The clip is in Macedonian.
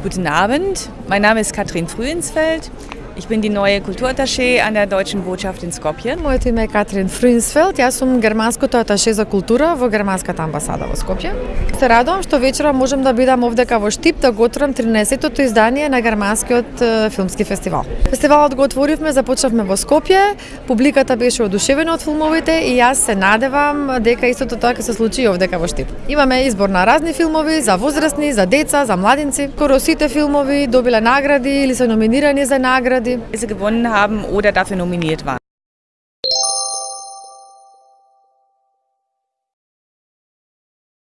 Guten Abend, mein Name ist Katrin Frühensfeld. Ich bin die neue Kulturattaché an der Deutschen Botschaft in Skopje. Моето име е Катрин Фринсфелд, јас сум германското аташе за култура во германската амбасада во Скопје. Се радувам што вечера можам да бидам овдека во Штип да готвам 13-тото издание на германскиот филмски фестивал. Фестивалот го отворивме, започнавме во Скопје, публиката беше одушевена од филмовите и јас се надевам дека истото тоа ќе се случи овдека во Штип. Имаме избор на разни филмови за возрастни, за деца, за младинци. Скоро сите филмови добиле награди или се номинирани за награди. Sie gewonnen haben oder dafür nominiert waren.